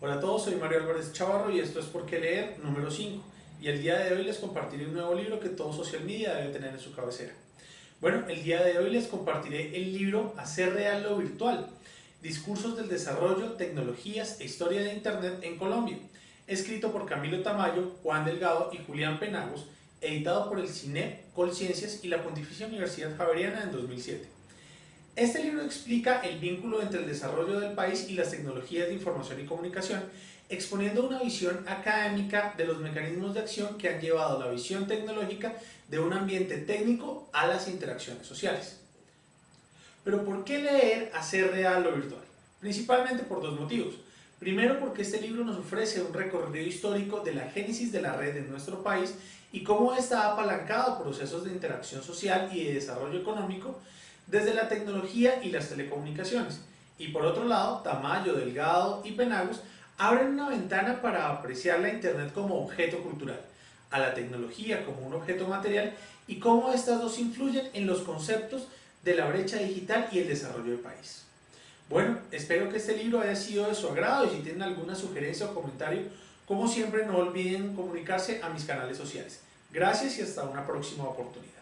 Hola a todos, soy Mario Álvarez Chavarro y esto es Por qué leer número 5 y el día de hoy les compartiré un nuevo libro que todo social media debe tener en su cabecera. Bueno, el día de hoy les compartiré el libro Hacer real lo virtual, discursos del desarrollo, tecnologías e historia de Internet en Colombia, escrito por Camilo Tamayo, Juan Delgado y Julián Penagos, editado por el CINEP, Colciencias y la Pontificia Universidad Javeriana en 2007. Este libro explica el vínculo entre el desarrollo del país y las tecnologías de información y comunicación, exponiendo una visión académica de los mecanismos de acción que han llevado la visión tecnológica de un ambiente técnico a las interacciones sociales. Pero ¿por qué leer Hacer real lo virtual? Principalmente por dos motivos. Primero porque este libro nos ofrece un recorrido histórico de la génesis de la red en nuestro país y cómo ha apalancado procesos de interacción social y de desarrollo económico desde la tecnología y las telecomunicaciones. Y por otro lado, Tamayo, Delgado y Penagos abren una ventana para apreciar la Internet como objeto cultural, a la tecnología como un objeto material y cómo estas dos influyen en los conceptos de la brecha digital y el desarrollo del país. Bueno, espero que este libro haya sido de su agrado y si tienen alguna sugerencia o comentario, como siempre no olviden comunicarse a mis canales sociales. Gracias y hasta una próxima oportunidad.